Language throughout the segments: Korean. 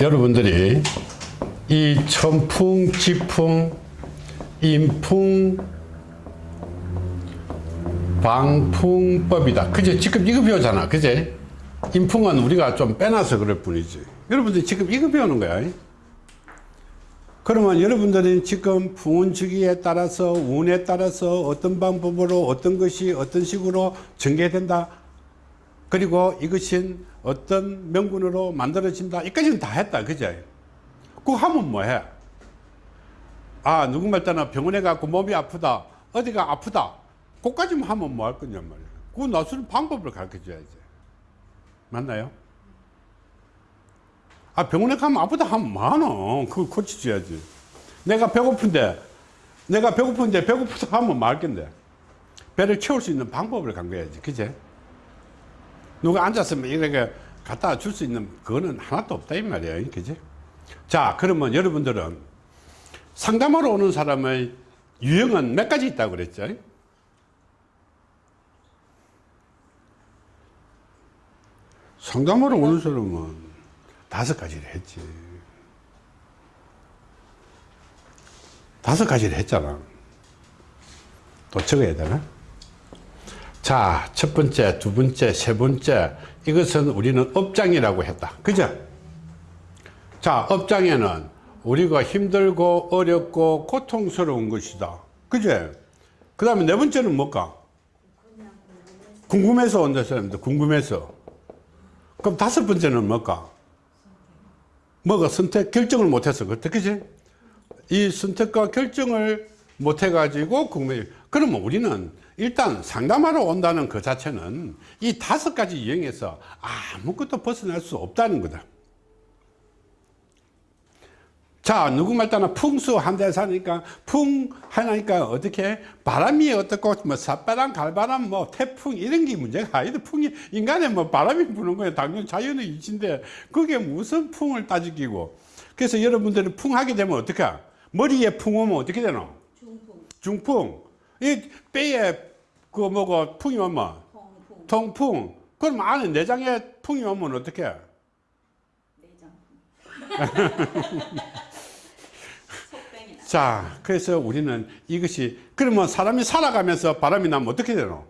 여러분들이 이 천풍, 지풍, 인풍, 방풍법이다. 그제 지금 이거 배우잖아. 그제? 인풍은 우리가 좀 빼놔서 그럴 뿐이지. 여러분들이 지금 이거 배우는 거야. 그러면 여러분들은 지금 풍운 주기에 따라서 운에 따라서 어떤 방법으로 어떤 것이 어떤 식으로 전개된다. 그리고 이것은 어떤 명분으로 만들어진다. 이까지는 다 했다. 그제? 그거 하면 뭐 해? 아, 있잖아. 병원에 가고 몸이 아프다. 어디가 아프다. 그까지만 하면 뭐 할 거냐 말이야. 그거 나서는 방법을 가르쳐 줘야지. 맞나요? 아, 병원에 가면 아프다 하면 많어. 그걸 고쳐줘야지. 내가 배고픈데, 내가 배고픈데 배고프다 하면 말 건데. 배를 채울 수 있는 방법을 강구해야지. 그제? 누가 앉았으면 이렇게 갖다 줄 수 있는 그거는 하나도 없다 이 말이야. 그지? 자, 그러면 여러분들은 상담하러 오는 사람의 유형은 몇 가지 있다고 그랬죠? 상담하러 오는 사람은 다섯 가지를 했지. 다섯 가지를 했잖아. 또 적어야 되나? 자, 첫 번째, 두 번째, 세 번째. 이것은 우리는 업장이라고 했다. 그죠? 자, 업장에는 우리가 힘들고 어렵고 고통스러운 것이다. 그죠? 그 다음에 네 번째는 뭘까? 궁금해서 온다 사람들, 궁금해서. 그럼 다섯 번째는 뭘까? 뭐가 선택, 결정을 못해서 그렇다. 그지? 이 선택과 결정을 못해가지고 궁금해. 그러면 우리는 일단 상담하러 온다는 그 자체는 이 다섯 가지 유형에서 아무것도 벗어날 수 없다는 거다. 자, 누구 말따나 풍수 한 대 사니까 풍 하니까 어떻게 바람이 어떻고 뭐 삿바람, 갈바람, 뭐 태풍 이런 게 문제가 아니다. 풍이 인간의 뭐 바람이 부는 거예요. 당연 자연의 이치인데 그게 무슨 풍을 따지기고. 그래서 여러분들은 풍 하게 되면 어떻게? 머리에 풍 오면 어떻게 되노? 중풍, 중풍. 이 뼈에 그 뭐고 풍이 오면 통풍, 통풍. 그럼 안에 내장에 풍이 오면 어떻게? 내장풍. 속병이 나. 자, 그래서 우리는 이것이 그러면 사람이 살아가면서 바람이 나면 어떻게 되노?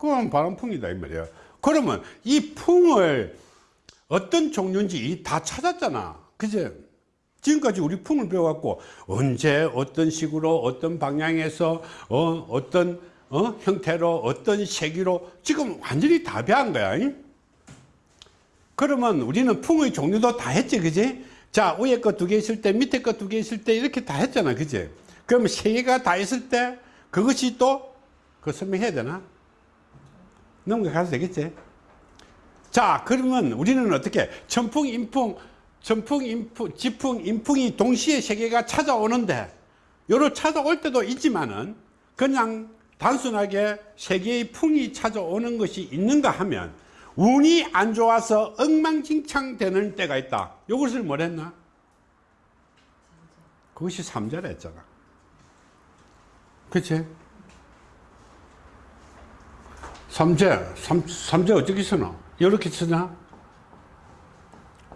그건 바람풍이다 이 말이에요. 그러면 이 풍을 어떤 종류인지 다 찾았잖아. 그제? 지금까지 우리 풍을 배워갖고 언제 어떤 식으로 어떤 방향에서 어, 어떤 어? 형태로 어떤 세기로 지금 완전히 다 배운 거야. 잉? 그러면 우리는 풍의 종류도 다 했지, 그지? 자, 위에 거 두 개 있을 때, 밑에 거 두 개 있을 때, 이렇게 다 했잖아, 그지? 그러면 세 개가 다 있을 때, 그것이 또, 그 설명해야 되나? 넘어가도 되겠지? 자, 그러면 우리는 어떻게, 천풍, 인풍, 천풍, 인풍, 지풍, 인풍이 동시에 세 개가 찾아오는데, 요로 찾아올 때도 있지만은, 그냥 단순하게 세 개의 풍이 찾아오는 것이 있는가 하면, 운이 안 좋아서 엉망진창 되는 때가 있다. 이것을 뭘 했나? 그것이 삼재라 했잖아. 그치? 삼재, 삼, 삼재 어떻게 쓰나? 이렇게 쓰나?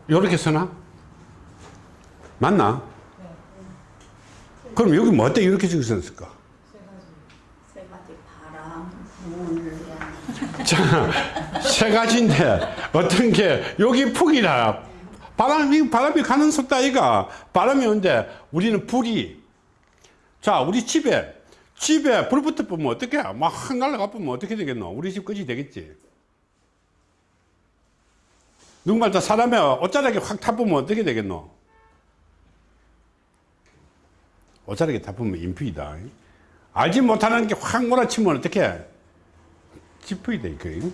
이렇게 쓰나? 맞나? 그럼 여기 뭐 어때? 이렇게 바람, 물, 자, 세 가지인데 어떤 게 여기 풍이라. 바람이 바람이 가는 속도 아이가 바람이 오는데 우리는 불이. 자 우리 집에 집에 불 붙어 보면 어떻게 막확 날아가 보면 어떻게 되겠노? 우리 집 끝이 되겠지 누군가 다 사람의 옷자락에 확 타보면 어떻게 되겠노? 옷자락에 타보면 인피이다. 알지 못하는 게 확 몰아치면 어떻게 지푸이 돼, 그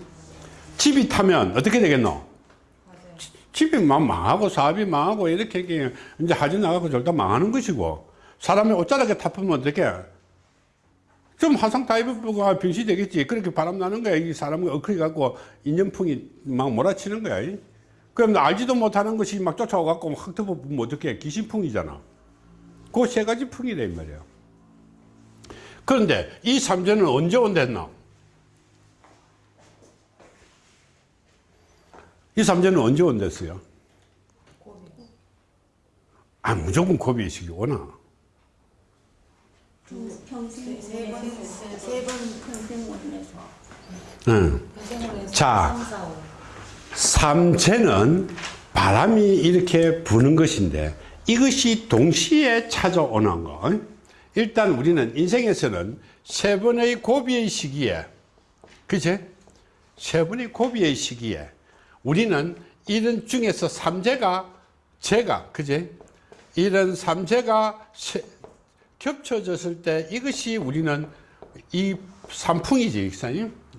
집이 타면 어떻게 되겠노? 집이 막 망하고 사업이 망하고 이렇게 이제 하지 나가고 절대 망하는 것이고 사람이 옷자락에 타보면 어떻게 좀 화상 타입가 병시 되겠지. 그렇게 바람 나는 거야. 이 사람이 엉클이 갖고 인연풍이 막 몰아치는 거야 그럼 알지도 못하는 것이 막 쫓아와 갖고 확 덮어보면 어떻게 귀신풍이잖아. 그 세 가지 풍이래 이 말이야 그런데 이 삼재는 언제 온댔나 이 삼재는 언제 온댔어요? 아, 무조건 고비의식이 오나? 평생 세 번 평생 원내서. 응. 자, 삼재는 바람이 이렇게 부는 것인데 이것이 동시에 찾아오는 거. 일단 우리는 인생에서는 세 번의 고비의 시기에, 그제? 세 번의 고비의 시기에 우리는 이런 중에서 삼재가 제가, 그제? 이런 삼재가 세- 겹쳐졌을 때 이것이 우리는 이 삼풍이지.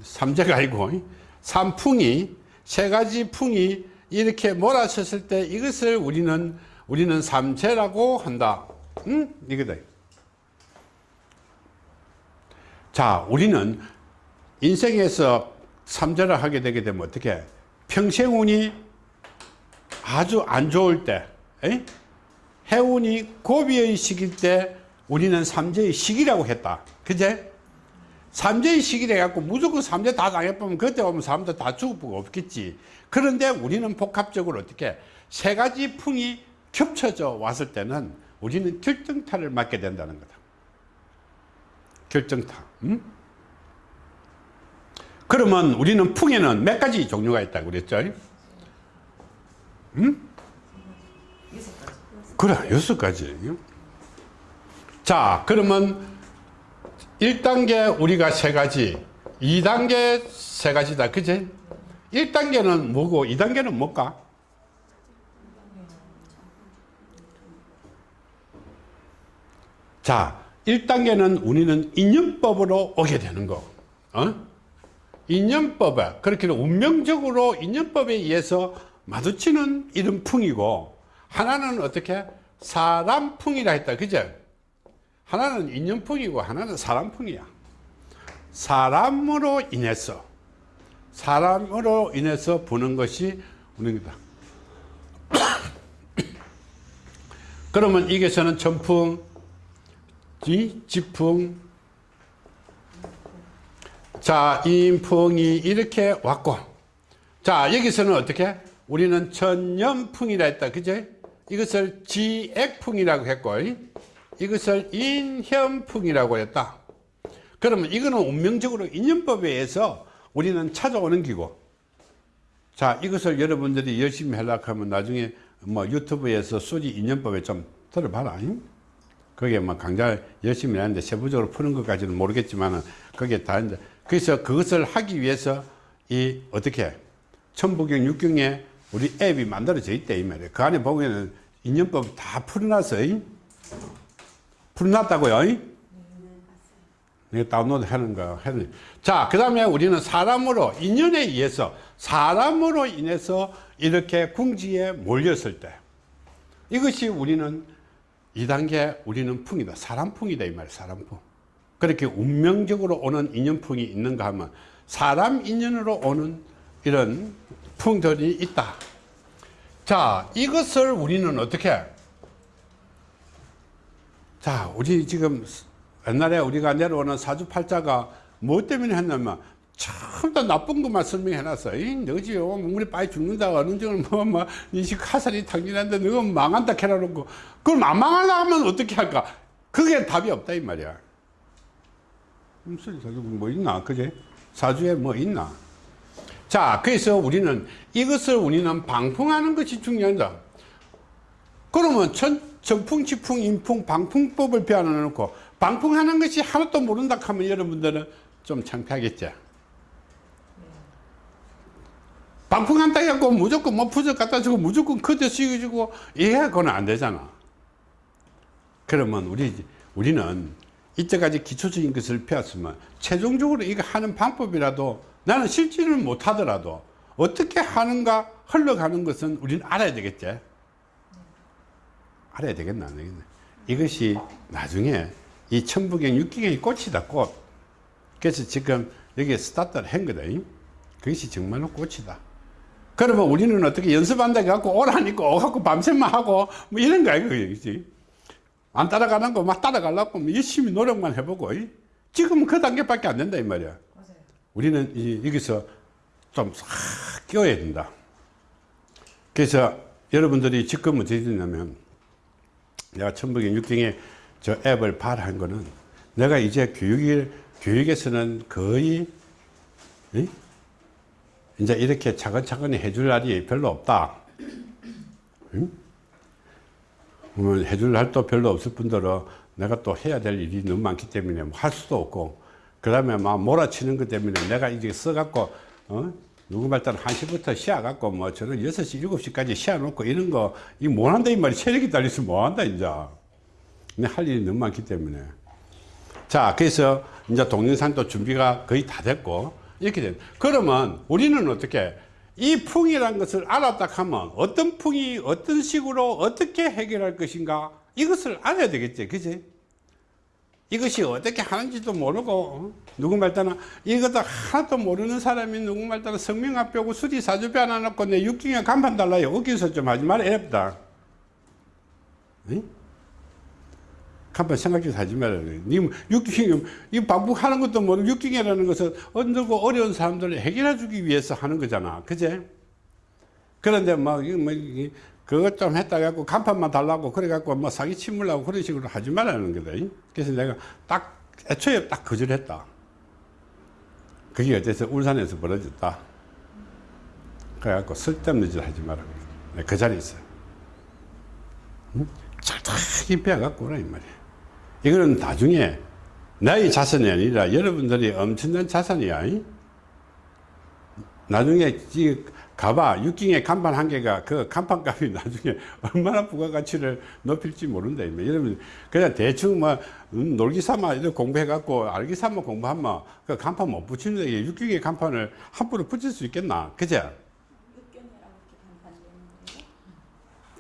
삼재가 아니고 삼풍이 세 가지 풍이 이렇게 몰아쳤을 때 이것을 우리는 우리는 삼재라고 한다. 응? 이거다. 자, 우리는 인생에서 삼재를 하게 되게 되면 어떻게? 평생 운이 아주 안 좋을 때, 에이? 해운이 고비의 시기일 때 우리는 삼재의 시기라고 했다. 그제? 삼재의 시기래 갖고 무조건 삼재 다 당해보면 그때 오면 사람들 다 죽을 거 없겠지. 그런데 우리는 복합적으로 어떻게 세 가지 풍이 겹쳐져 왔을 때는 우리는 결정타를 맞게 된다는 거다. 결정타. 음? 그러면 우리는 풍에는 몇 가지 종류가 있다고 그랬죠? 음? 그래, 여섯 가지. 자, 그러면 1단계 우리가 세 가지, 2단계 세 가지다. 그제? 1단계는 뭐고, 2단계는 뭘까? 자, 1단계는 우리는 인연법으로 오게 되는 거. 어? 인연법에, 그렇게 운명적으로 인연법에 의해서 마주치는 이런 풍이고, 하나는 어떻게? 사람풍이라 했다. 그죠? 하나는 인연풍이고 하나는 사람풍이야. 사람으로 인해서 사람으로 인해서 부는 것이 운명이다. 그러면 이게서는 지, 지풍, 자, 인풍이 이렇게 왔고, 자, 여기서는 어떻게? 우리는 천년풍이라 했다. 그제? 이것을 지액풍이라고 했고, 이것을 인현풍이라고 했다. 그러면 이거는 운명적으로 인연법에 의해서 우리는 찾아오는 기고. 자, 이것을 여러분들이 열심히 하려고 하면 나중에 뭐 유튜브에서 수리 인연법에 좀 들어봐라. 잉? 거기에 뭐 강좌 열심히 하는데 세부적으로 푸는 것까지는 모르겠지만은 그게 다 이제 그래서 그것을 하기 위해서 이 어떻게 천부경 육경에 우리 앱이 만들어져 있대 이 말이에요. 그 안에 보면은 인연법 다 풀어놨어. 잉? 잉? 내가 다운로드 하는 거. 자, 그 다음에 우리는 사람으로, 인연에 의해서, 사람으로 인해서 이렇게 궁지에 몰렸을 때, 이것이 우리는 2단계 우리는 풍이다. 사람풍이다. 이 말, 사람풍. 그렇게 운명적으로 오는 인연풍이 있는가 하면, 사람 인연으로 오는 이런 풍들이 있다. 자, 이것을 우리는 어떻게, 자, 우리 지금 옛날에 우리가 내려오는 사주팔자가 뭐 때문에 했냐면 전부 다 나쁜 것만 설명해 놨어. 이 너지 우리 빨리 죽는다. 어느 정도 뭐, 뭐, 화살이 당긴한데 너가 망한다 캐라놓고. 그럼 안 망하려 하면 어떻게 할까? 그게 답이 없다, 이 말이야. 무슨 사주 뭐 있나? 그제? 사주에 뭐 있나? 자, 그래서 우리는 이것을 우리는 방풍하는 것이 중요하다. 그러면 천, 전풍, 지풍, 인풍, 방풍법을 배워놓고 방풍하는 것이 하나도 모른다 하면 여러분들은 좀 창피하겠죠. 방풍한다 해갖고 무조건 뭐 부적 갖다 주고 무조건 그대 쓰여주고 이게 그건 안 되잖아. 그러면 우리, 우리는 이때까지 기초적인 것을 배웠으면 최종적으로 이거 하는 방법이라도 나는 실질을 못 하더라도 어떻게 하는가 흘러가는 것은 우리는 알아야 되겠지. 알아야 되겠나 안 되겠나. 이것이 나중에 이 천부경 육기경이 꽃이다 꽃. 그래서 지금 여기에 스타트를 한 거다. 그것이 정말로 꽃이다. 그러면 우리는 어떻게 연습한다 해갖고 오라니까 오갖고 밤새만 하고 뭐 이런 거야 그지. 안 따라가는 거 막 따라가려고 뭐 열심히 노력만 해보고 지금은 그 단계밖에 안 된다 이 말이야. 우리는 이, 여기서 좀싹 끼워야 된다. 그래서 여러분들이 지금은 어떻게 되냐면 내가 천북인 육경에 저 앱을 발한 거는 내가 이제 교육이, 교육에서는 거의 이? 이제 이렇게 차근차근히 해줄 날이 별로 없다. 응? 해줄 날도 별로 없을 뿐더러 내가 또 해야 될 일이 너무 많기 때문에 뭐 할 수도 없고 그 다음에 막 몰아치는 것 때문에 내가 이제 써갖고 어? 누구 말따라 1시부터 쉬어갖고 뭐 저는 6시, 7시까지 쉬어놓고 이런 거 이 못한다 이 말이 체력이 달려서 못한다 이제. 근데 할 일이 너무 많기 때문에. 자 그래서 이제 동영상도 준비가 거의 다 됐고 이렇게 된 그러면 우리는 어떻게 이 풍이라는 것을 알았다 하면 어떤 풍이 어떤 식으로 어떻게 해결할 것인가 이것을 알아야 되겠지 그지 이것이 어떻게 하는지도 모르고 어? 누구 말 따나 이것도 하나도 모르는 사람이 누구 말 따나 성명합 뼈고 수리 사주표 하나 놓고 내 육경에 간판 달라요. 어기서 좀 하지 말아 앱다. 간판 생각해서 하지 말아요 니 육경이 이 반복하는 것도 모르고 육경이라는 것은 언들고 어려운 사람들을 해결해 주기 위해서 하는 거잖아. 그제? 그런데 뭐, 이거 뭐, 그것 좀 했다 갖고 간판만 달라고 그래 갖고 뭐 사기 치물라고 그런 식으로 하지 말라는 거다. 이. 그래서 내가 딱 애초에 딱 거절했다. 그게 어째서 울산에서 벌어졌다. 그래 갖고 쓸데없는 짓 하지 말라고. 내가 그 자리에 있어. 응? 철저히 빼갖고 오라 이 말이야. 이거는 나중에 나의 자산이 아니라 여러분들이 엄청난 자산이야. 이. 나중에 이 가봐. 육경의 간판 한 개가 그 간판 값이 나중에 얼마나 부가가치를 높일지 모른다 여러분 그냥 대충 뭐 음, 놀기 삼아 공부해 갖고 알기 삼아 공부하면 그 간판 못 붙이는데 이게 육경의 간판을 함부로 붙일 수 있겠나? 그제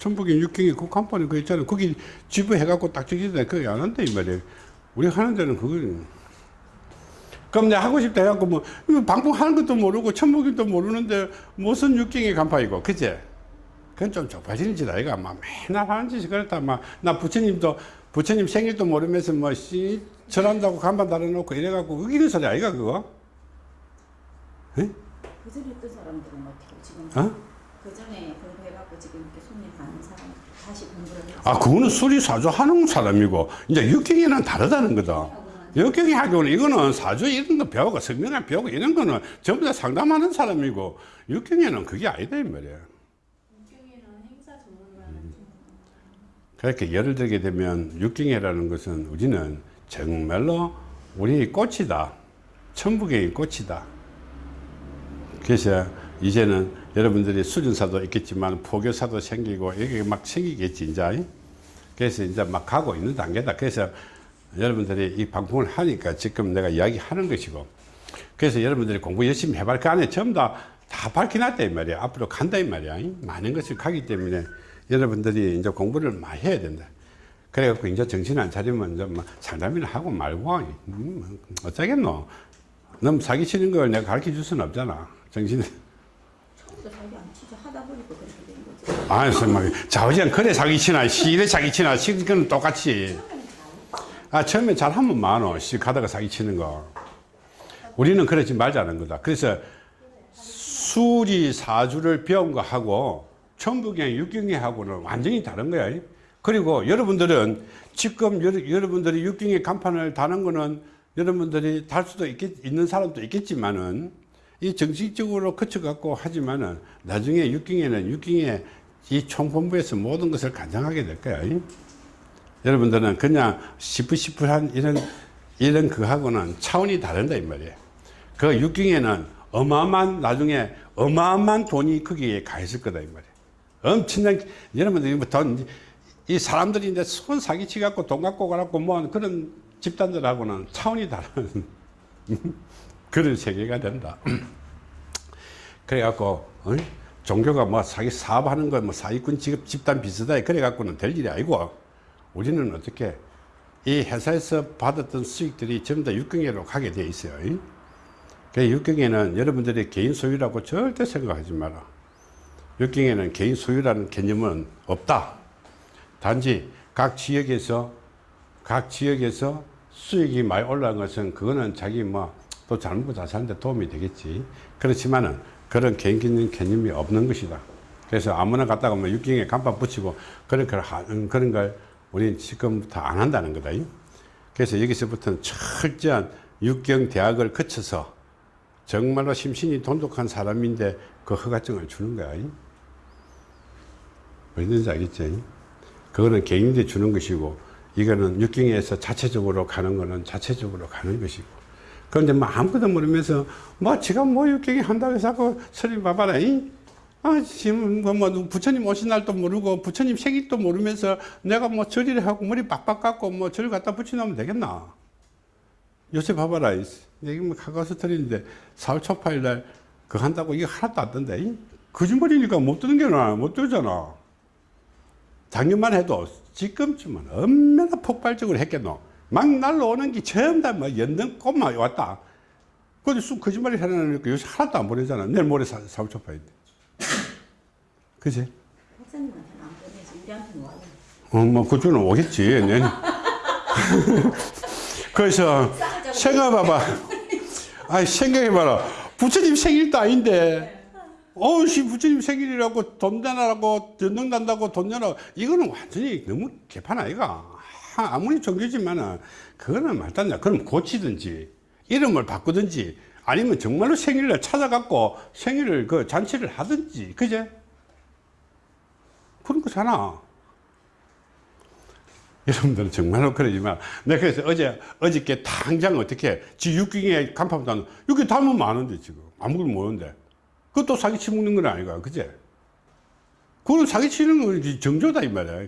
천북인 육경이 그 간판이 그 있잖아. 거기 지부해 갖고 딱 적혀있는데 그게 안 한다 이 말이야 우리 하는 데는 그거 그럼 내가 하고 싶다 해갖고 뭐, 이거 방풍하는 것도 모르고, 천목임도 모르는데, 무슨 육경의 간파이고, 그제? 그건 좀 좁아지는 짓 아이가. 막 맨날 하는 짓이 그렇다. 막, 나 부처님도, 부처님 생일도 모르면서 뭐, 씨, 절한다고 간판 달아놓고 이래갖고, 우기는 소리 아이가, 그거? 에? 그 전에 했던 사람들은 어떻게 지금 어? 그 전에 공부해갖고 지금 이렇게 손님 가는 사람 다시 공부를 아, 그거는 수리 사주 하는 사람이고, 이제 육경이는 다르다는 거다. 역경이 학교는 이거는 사주 이런 거 배우고 성명을 배우고 이런 거는 전부 다 상담하는 사람이고 육경에는 그게 아니다 이 말이야. 전문가는 그렇게 예를 들게 되면 육경이라는 것은 우리는 정말로 우리 꽃이다. 천북의 꽃이다. 그래서 이제는 여러분들이 수준사도 있겠지만 포교사도 생기고 이게 막 생기겠지 이제. 그래서 이제 막 가고 있는 단계다. 그래서 여러분들이 이 방송을 하니까 지금 내가 이야기하는 것이고 그래서 여러분들이 공부 열심히 해봐 그 안에 전부 다, 다 밝혀놨다 이 말이야. 앞으로 간다 이 말이야. 많은 것을 가기 때문에 여러분들이 이제 공부를 많이 해야 된다. 그래갖고 이제 정신 안 차리면 이제 뭐 상담이나 하고 말고 음, 어쩌겠노. 너무 사기치는 걸 내가 가르쳐 줄 수는 없잖아. 정신 처음부터 자기 안 치죠 하다 보니까 그렇게 된 거지. 아니 정말 자우지간 그래 사기치나. 시래 사기치나. 시그는 똑같이 아, 처음에 잘하면 많어. 씨, 가다가 사기치는 거. 우리는 그러지 말자는 거다. 그래서 수리 사주를 배운 거 하고 천부경, 육경이하고는 완전히 다른 거야. 그리고 여러분들은 지금 여러, 분들이 육경의 간판을 다는 거는 여러분들이 달 수도 있겠, 있는 사람도 있겠지만은 이 정식적으로 거쳐갖고 하지만은 나중에 육경에는 육경의 이 총본부에서 모든 것을 간장하게 될 거야. 여러분들은 그냥 시프시프한 이런 이런 그하고는 차원이 다른다 이 말이에요. 그 육경에는 어마어마한 나중에 어마어마한 돈이 거기에 가 있을 거다 이 말이에요. 엄청난 여러분들이 돈이 사람들이 이제 손 사기치 갖고 돈 갖고 가갖고 뭐 그런 집단들하고는 차원이 다른 그런 세계가 된다. 그래갖고 어? 종교가 뭐 사기 사업하는 거뭐 사기꾼 직업 집단 비슷하게 그래갖고는 될 일이 아니고 우리는 어떻게 이 회사에서 받았던 수익들이 전부 다 육경에로 가게 돼 있어요. 그 육경에는 여러분들이 개인 소유라고 절대 생각하지 마라. 육경에는 개인 소유라는 개념은 없다. 단지 각 지역에서 각 지역에서 수익이 많이 올라간 것은 그거는 자기 뭐 또 잘못 잘 사는데 도움이 되겠지. 그렇지만은 그런 개인 개념이 없는 것이다. 그래서 아무나 갔다가 뭐 육경에 간판 붙이고 그런 걸 하는 그런 걸 우리는 지금부터 안 한다는 거다. 이. 그래서 여기서부터는 철저한 육경 대학을 거쳐서 정말로 심신이 돈독한 사람인데 그 허가증을 주는 거야. 이. 뭔지 알겠지? 이? 그거는 개인한테 주는 것이고 이거는 육경에서 자체적으로 가는 거는 자체적으로 가는 것이고 그런데 뭐 아무것도 모르면서 뭐 지가 뭐 육경이 한다고 해서 자꾸 소리 봐봐라 이? 아 지금 뭐, 뭐 부처님 오신 날도 모르고 부처님 생일도 모르면서 내가 뭐 절이를 하고 머리 빡빡 깎고 뭐 절 갖다 붙여놓으면 되겠나 요새 봐봐라 이. 여기 뭐 가까워서 드리는데 4월 초파일 날 그거 한다고 이거 하나도 안 이? 거짓말이니까 못 뜨는 게 나아 못 뜨잖아 작년만 해도 지금쯤은 얼마나 폭발적으로 했겠노. 막 날라오는 게 처음 다뭐 연등 꽃만 왔다. 근데 쑥 거짓말이 하려니까 요새 하나도 안 보내잖아. 내일 모레 사, 사월 초파인데. 그지? 목사님한테는 안 보내지 우리한테는 와요. 어, 뭐, 그쪽은 오겠지. 내년. 그래서 생각해봐봐. 아이, 생각해봐라. 부처님 생일도 아닌데. 어우씨, 부처님 생일이라고 돈 내라고, 전등 난다고 돈 내라고. 이거는 완전히 너무 개판 아이가. 하, 아무리 종교지만은, 그거는 말도 안 돼. 그럼 고치든지, 이름을 바꾸든지, 아니면 정말로 생일을 찾아갖고 생일을 그 잔치를 하든지, 그제? 그런 거잖아. 여러분들은 정말로 그러지만 내가 그래서 어제 어저께 당장 어떻게 지 육경에 간판 담는 육경 담으면 많은데 지금. 아무것도 모르는데. 그것도 사기 치는 건 아니가 그제? 그건 사기 치는 건 정조다 이 말이야. 안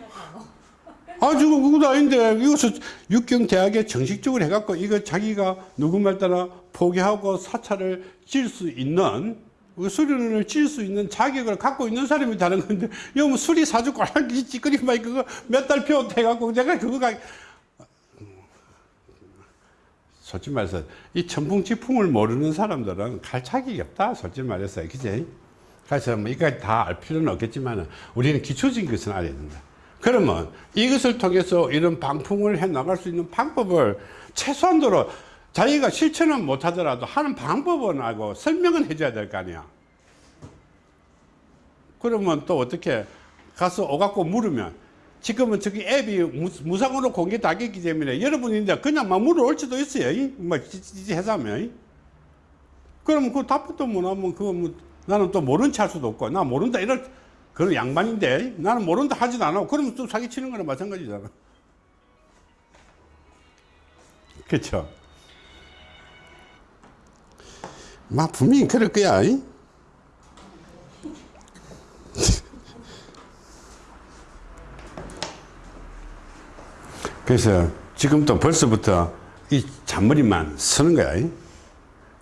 안? 아 지금 그것도 아닌데. 이것을 육경 대학에 정식적으로 해갖고 이거 자기가 누구 말 따라 포기하고 사찰을 질수 있는 그 수련을 질수 있는 자격을 갖고 있는 사람이 다른 건데 이거 뭐 수리 사주 꼴랑기 찌끄리만 그거 몇달 표해갖고 내가 그거 가 솔직히 말해서 이 천풍지풍을 모르는 사람들은 갈 자격이 없다. 솔직히 말해서. 그지 그래서 뭐 이까지 다 알 필요는 없겠지만 우리는 기초적인 것은 알아야 된다. 그러면 이것을 통해서 이런 방풍을 해 나갈 수 있는 방법을 최소한도로 자기가 실천은 못하더라도 하는 방법은 알고 설명은 해줘야 될 거 아니야 그러면 또 어떻게 가서 오갖고 물으면 지금은 저기 앱이 무- 무상으로 공개 다 됐기 때문에 여러분이 이제 그냥 막 물어올 수도 있어요. 이? 뭐 해자면. 이? 그러면 그 답변도 못 하면 그거 뭐 나는 또 모른 체할 수도 없고 나 모른다 이럴 그런 양반인데 나는 모른다 하지도 않아. 그러면 또 사기 치는 거나 마찬가지잖아. 그렇죠. 막 분명히 그럴 거야. 이? 그래서 지금도 벌써부터 이 잔머리만 쓰는 거야. 이?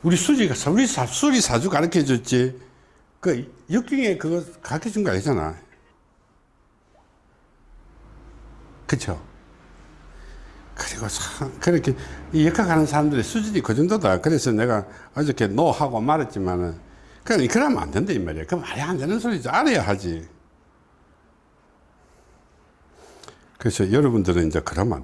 우리 수지가, 우리 사, 수리 사주 가르쳐 줬지. 그 육경에 그거 가르쳐 준 거 아니잖아. 그쵸? 그리고 참, 그렇게 이 역학하는 사람들의 수준이 그 정도다. 그래서 내가 어저께 노하고 말했지만은, 그럼 그러면 안 된다, 이 말이야. 그 말이 안 되는 소리죠. 알아야 하지. 그래서 여러분들은 이제 그러면 안